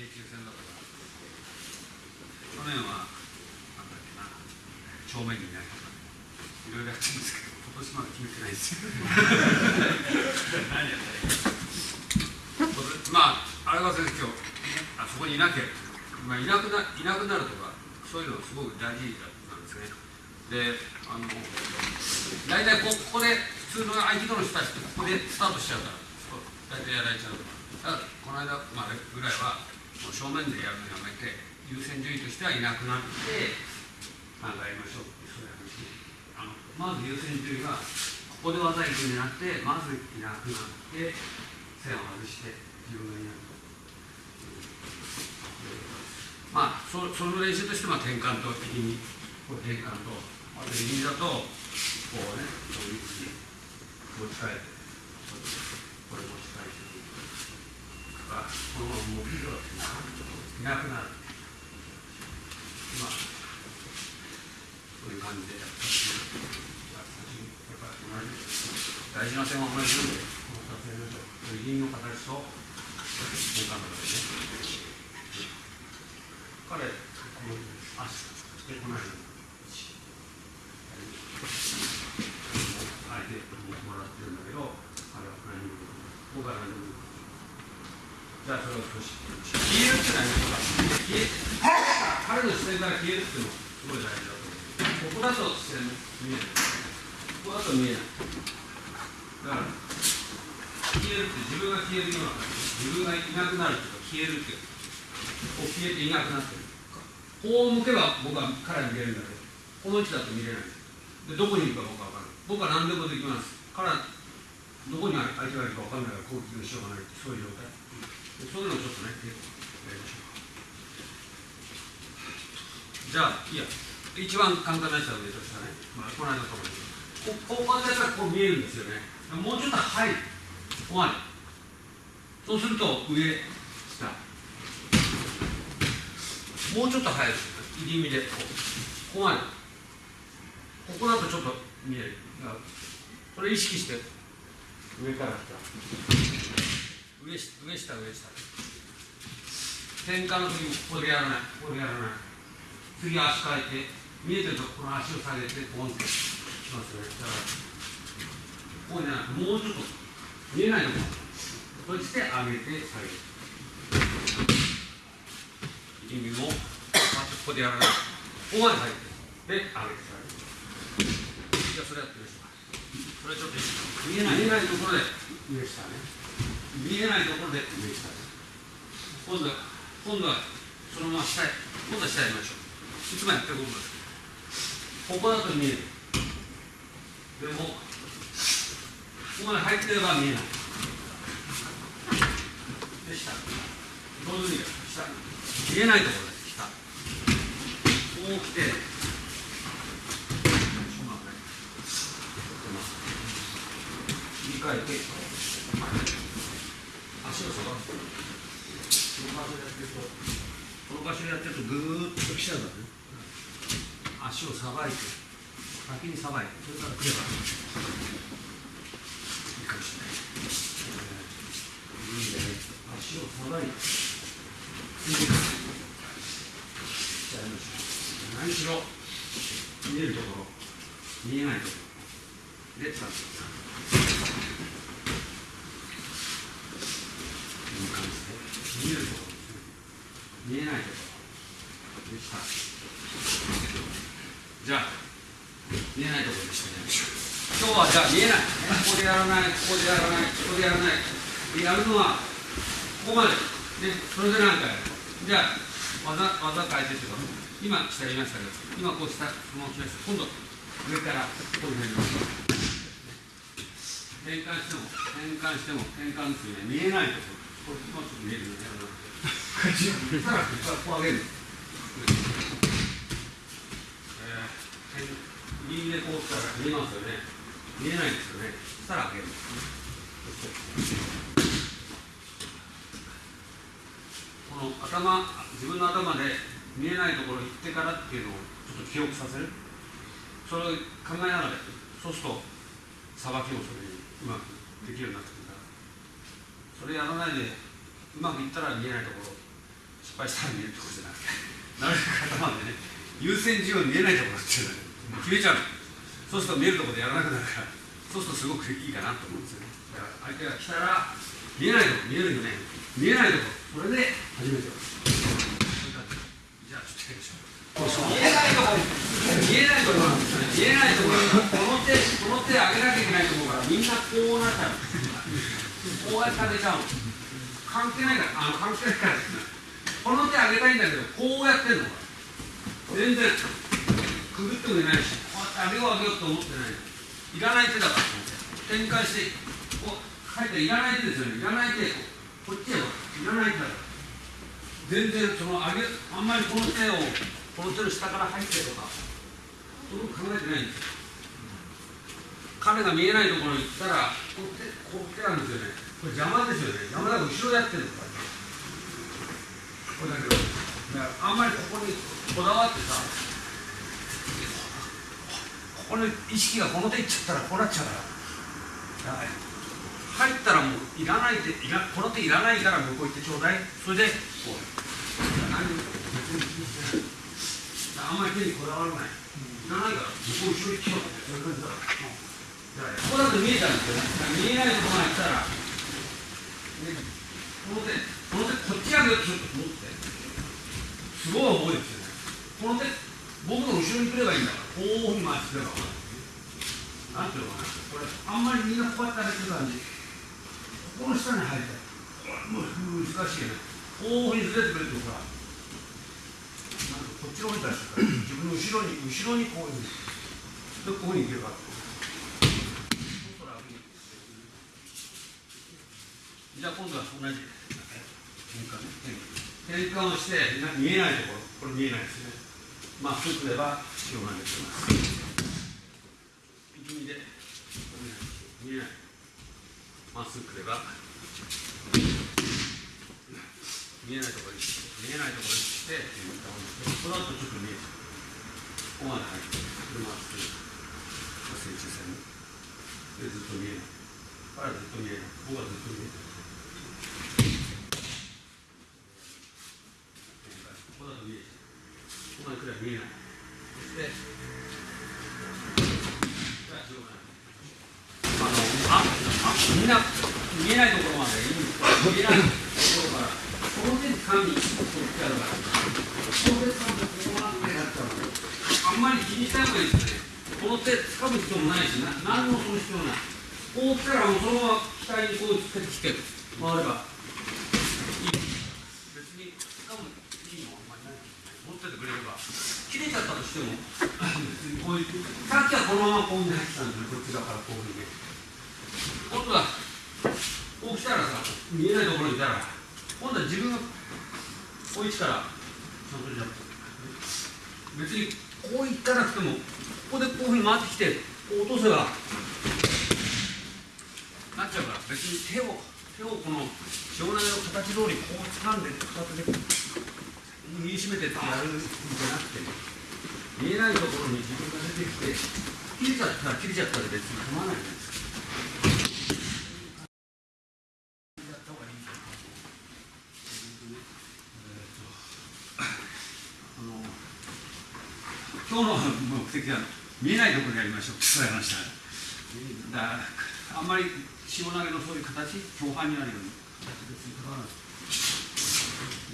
京急線だとか去年はなんだっけな正面にいないとかいろいろやってるんですけど今年まだ決めてないんですよ何やったらいいまあ荒川先生今日あそこにいなきゃ、まあ、いなくないなくなるとかそういうのすごく大事なんですねであの大体ここで普通の合気道の人たちってここでスタートしちゃうから大体やられちゃうただこの間までぐらいは正面でやるのやめて優先順位としてはいなくなってなんかやりましょうってそういう話あのまず優先順位はここで技いくんじゃなくてまずいなくなって線を外して自分がいなくまあそその練習としては転換と敵にこう転換とあと右だとこうねこういうふうに持ち替えてこれ持ち替えてかこのままもうビデオっていなくなるまあそういう感じで。やったやっぱり大事な点は同じなんでこの撮影の人右の形と交換の形ね。彼この足してこない相手もらってるんだけど彼は何も僕は何もゃあそれを消えるって何ですか消え彼の視線から消えるっていうのもすごい大事だと思うここだと視線見えるここだと見えないだから消えるって自分が消えるような感じ自分がいなくなるっていうか消えるっていうこう消えていなくなってるこう向けば僕は彼は見れるんだけどこの位置だと見れないでどこにいるか僕は分かる僕は何でもできます彼はどこに相手がいるか分かんないから攻撃のしようがないそういう状態そういうのちょっとね、やりましょう。じゃあ、いや、一番簡単なやつは上としたね、まあ、この間のとここここでやったらこう見えるんですよね。もうちょっと入る。ここまで。そうすると上、下。もうちょっと入る。入り身でこう。ここまで。ここだとちょっと見える。それ意識して上から来た。上下上下。転換の時にここでやらない。ここでやらない。次足変えて見えてるとこの足を下げてポンって。しますよね。だからこうじゃなくてもうちょっと見えないところ閉じて上げて下げる。意味もここでやらない。ここまで入ってで上げて下げる。じゃあそれやってみましょうそれちょっと見えない。見えないところで上下ね。見えないところで上下今度は今度はそのまま下へ今度は下へやりましょうい。つもやってることです。ここだと見えるでもここまで入ってれば見えないで下こういうふうに下見えないところで下こう来て切り替えて足を下がるこの場所でやってこの場所でやってるとぐーっと来ちゃうんだね。足をさばいて先にさばいてそれから来ればいいかもしれない、えー、いいね足をさばいてじゃあやりましょう何しろ見えるところ見えないところで使ってください見えるところですね見えないところでしたじゃあ見えないところでしたね今日はじゃあ見えないここでやらないここでやらないここでやらないやるの。はここまでねそれで何回じゃあ技技変えてっていうか今下やりましたけど今こう下この。ました今度上からこういうふうに転換しても転換しても転換っていうね見えないところこれ今ちょっと見えるよねさらにこう上げる、えこうしたら見えますよね。見えないですよね。さら上げる。この頭自分の頭で見えないところ行ってからっていうのをちょっと記憶させる。それを考えながらそうするとさばきもそれにうまくできるようになってくるから。それやらないでうまくいったら見えないところ失敗したら見えるところじゃなくてなるべく頭でね優先順位見えないところっていうの決めちゃうそうすると見えるところでやらなくなるからそうするとすごくいいかなと思うんですよね。だから相手が来たら見えないとこ見えるよね。見えないところそれで初めてじゃあちょっとやりましょう。見えないところ見えないところなんですね。見えないとここの手この手上げなきゃいけないと思うからみんなこうなっちゃう。こうやって上げちゃう関係ないからあの関係ないからですね。この手上げたいんだけどこうやってんの全然くぐってもいないし。こうやって上げよう上げようと思ってない。いらない手だから。展開してこう書いていらない手ですよね。いらない手こっちへい。らない手だから。全然その上げあんまりこの手をこの手の下から入ってとかそういうこと考えてないんですよ。彼が見えないところに行ったらこう手こう手なんですよね。これ邪魔ですよね。邪魔だから後ろやってるの。これだけど。だからあんまりここにこだわってさここに意識がこの手いっちゃったらこうなっちゃうから。だから入ったらもういらない手いらこの手いらないから向こう行ってちょうだい。それでこう何も別に気にしてないあんまり手にこだわらないいらないから向こう後ろ行ってちょうそういう感じだからここだと見えたんですよ見えないところまで来たら、ね、この手この手こっち上げようとすると思ってすごい重いですよねこの手僕の後ろに来ればいいんだからこういうふうに回してくればなんていうのかな。これあんまりみんなこうやって上げてる感じ。ここの下に入りたいこれもう難しいよね。ずれてくれてるからなんかこっちの方に出してから自分の後ろに後ろにこういう。ふうにでこういうふうにいけるかじゃあ今度は同じ転換ね。転換をして見えないところ。これ見えないですねまっすぐ来れば必要なんです力みで見えないまっすぐ来れば見えないところに見えないところにしてこの後ちょっと見えここまで入ってこれまっすぐ成長線でずっと見えない彼はずっと見えない僕はずっと見えないここだと見えるここまで来れば見えないそしてあのああみんな見えないところまでいい見えないところから。この手掴み取ってあるからこの手掴むとこうなってなっちゃうあんまり気にしない方がいいですねこの手掴む必要もないしな。何もその必要ない。こう来たらもうそのまま額にこうつけてきて回ればいい別に掴むいいのはあんまりない持っててくれれば切れちゃったとしても こういうさっきはこのままこうに入ってたんでこっち側からこういうふうに。ね今度はこう来たらさ見えないところにいたら今度は自分がこういう位置からちゃんとじゃ別にこう行かなくてもここでこういうふうに回ってきてこう落とせばなっちゃうから別に手を手をこの塩投げの形通りこう掴んで片手で握りしめてってやるんじゃなくて見えないところに自分が出てきて切れちゃったら切れちゃったら別に構わないじゃないですか。今日の目的は見えないところでやりましょうって伝えましただからあんまり下投げのそういう形共犯になるように形別に関わらない、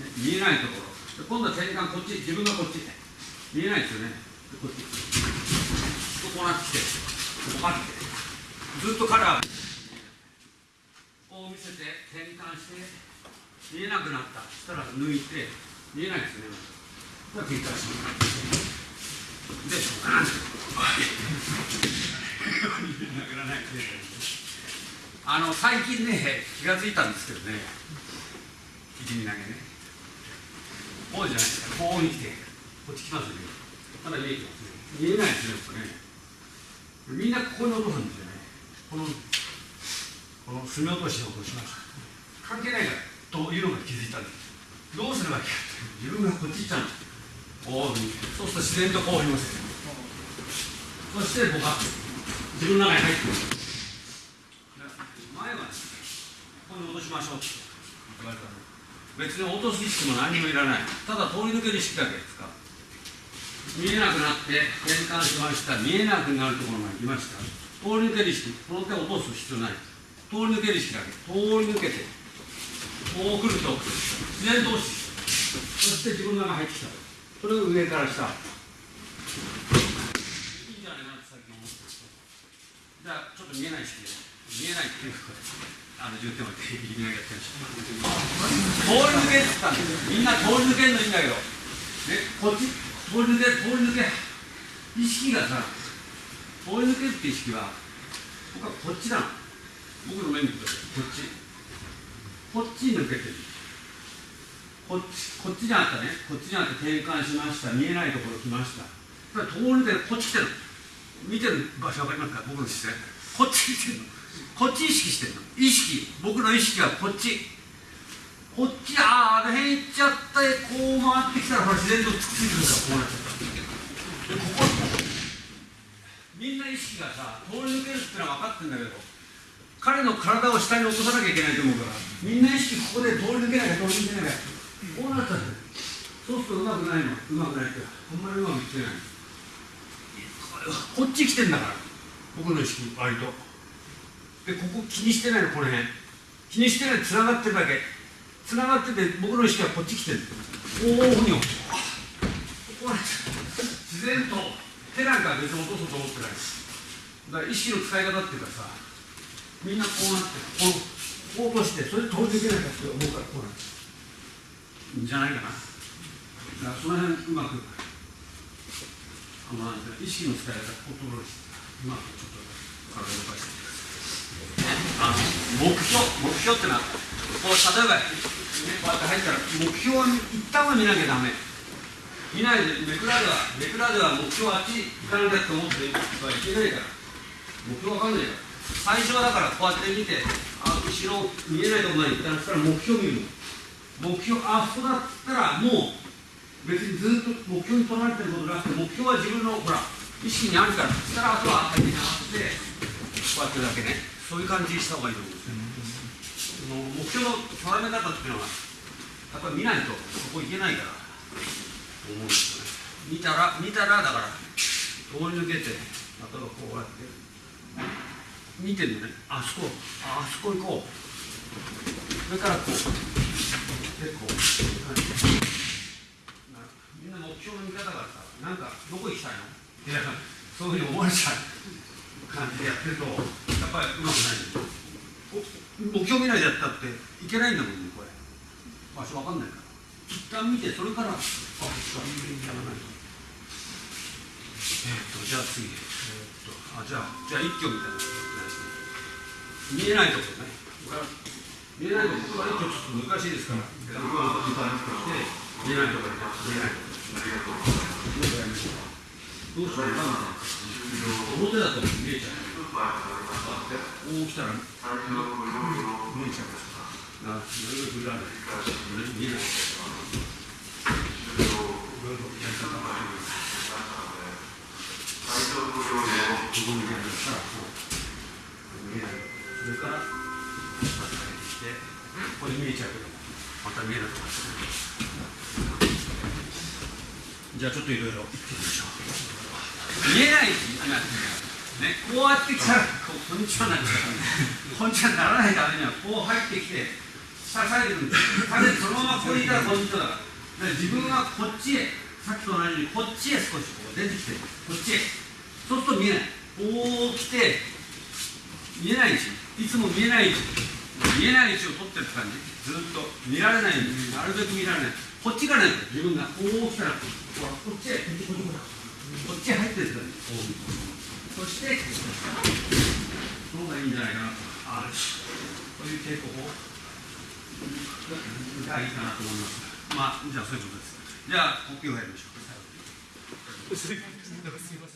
ね、見えないところ今度は転換こっち自分がこっち見えないですよね。でこっち。こうなってきてこうパッて。ずっとカラー。こう見せて転換して見えなくなった。そしたら抜いて見えないですね。これは繰り返します。で、あの最近ね、気がついたんですけどね、一味投げね、こうじゃないですか、こうに来て、こっち来ますよね、まだ見えてますね、見えないですね、これね、みんなここに落とすんですよね、このこの墨落としを落としました、関係ないからというのが気づいたんです、どうすればいいかって、自分がこっち行っちゃうんです。こうそうすると自然とこういますそして僕は自分の中に入ってくる前は、ね、ここに戻しましょうって言われたの別に落とす意識も何もいらない。ただ通り抜ける意識だけですか。見えなくなって転換しました。見えなくなるところまで来ました。通り抜ける意識この手を落とす必要ない。通り抜ける意識だけ。通り抜けてこう来ると自然と落ちそして自分の中入ってきた。それを上から下。いいんじゃないかなって最近思ってじゃあちょっと見えない意識で。見えないっていうか。あの重点を置いて意味合いやってるし通り抜けって言ったんですみんな通り抜けるのいいんだけどねこっち通り抜け通り抜け意識がさ通り抜けるって意識は僕はこっちなの僕の目に見てくださいこっちこっちに抜けてるこっちこっちにあったねこっちにあって転換しました見えないところ来ましたただ通り抜けこっち来てる見てる場所分かりますか僕の視線こっち来てるのこっち意識してるの意識僕の意識はこっちこっちあああの辺行っちゃったこう回ってきたらほら自然とくっついてるからこうなっちゃったでここみんな意識がさ通り抜けるってのは分かってんだけど彼の体を下に落とさなきゃいけないと思うからみんな意識ここで通り抜けなきゃ通り抜けなきゃこうなっちゃってそうするとうまくないのうまくないってあんまりうまくいってないこっち来てんだから。僕の意識割と。でここ気にしてないのこの辺。気にしてないつながってるだけ。つながってて僕の意識はこっち来てる。こういうふうにこうなっちゃう自然と手なんか別に落とそうと思ってないだから意識の使い方っていうかさみんなこうなってこうこう落としてそれで通り抜けなきゃって思うからこうなっちゃうじゃないかな。だからその辺うまくあんていうの意識の使い方コントロールしてうまくちょっと体を動かして。あの目標目標ってのはこう例えば、ね、こうやって入ったら目標は一旦は見なきゃダメ。見ないでめくらではめくらでは目標はあっち行かなきゃって思ってはいけないから目標わかんないから最初はだからこうやって見てあ後ろ見えないとこまで行ったらそしたら目標見る。の目標あそこだったらもう別にずっと目標に取られてることなくて目標は自分のほら意識にあるからそしたらあとは相手に合わせてこうやってるだけね。そういう感じにした方がいいと思うんですよ、その目標の定め方っていうのはやっぱり見ないとそこ行けないからと思うんですよね見たら見たらだから通り抜けて例えばこうやって見てるのねあそこあそこ行こうそれからこうでこうみんな目標の見方がさなんかどこ行きたいのいやそういうふうに思われちゃう感じでやってると。やっぱりうまくないお目標見ないでやったっていけないん。だもん。ねこれ場所わかん。ないから一旦見てそれからあこっちかやらないとえっとじゃあ次えっとあじゃあじゃあ一挙みたいな見えないとこね見えないとこは一挙ちょっと難しいですから見えないところ見えないところもうやりましょうどうしようかな表だと見えちゃうこう来たら見えちゃいます。からあいろいろ振らなない見えないじゃあちょっといろいろ言ってみましょう。見えない今ね、こうやってきたらこうこんにちはなこんにちはならないためにはこう入ってきて支えてるんです風そのままここにいたらこんにちはだから。自分がこっちへさっきと同じようにこっちへ少しこう出てきてこっちへ。そうすると見えない。こう来て見えない位置いつも見えない位置見えない位置を取ってる感じ。ずっと見られない。なるべく見られない。こっちからね自分が。こう来たらこっちへ。こっちこっちこっち入ってるんですよ。そしてその方がいいんじゃないかなとあこういう傾向法がいいかなと思いますまあじゃあそういうことです。じゃあ呼吸をやりましょう。すいません